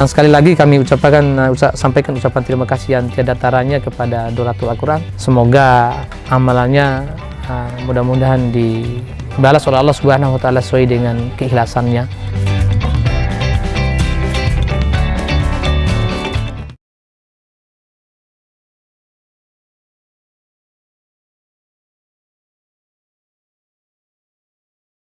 Dan sekali lagi kami ucapkan uh, sampaikan ucapan terima kasih yang tiada taranya kepada Doratul Al-Quran. Semoga amalannya uh, mudah-mudahan dibalas oleh Allah Subhanahu wa taala sesuai dengan keikhlasannya.